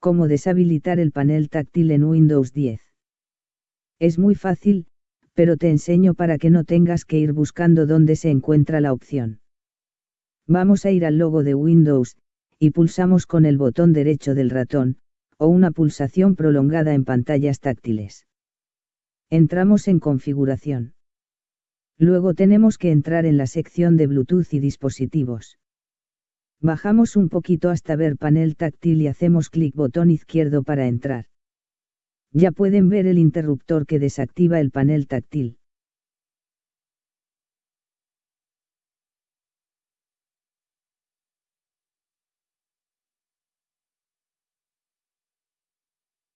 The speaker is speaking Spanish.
Cómo deshabilitar el panel táctil en Windows 10. Es muy fácil, pero te enseño para que no tengas que ir buscando dónde se encuentra la opción. Vamos a ir al logo de Windows, y pulsamos con el botón derecho del ratón, o una pulsación prolongada en pantallas táctiles. Entramos en configuración. Luego tenemos que entrar en la sección de Bluetooth y dispositivos. Bajamos un poquito hasta ver panel táctil y hacemos clic botón izquierdo para entrar. Ya pueden ver el interruptor que desactiva el panel táctil.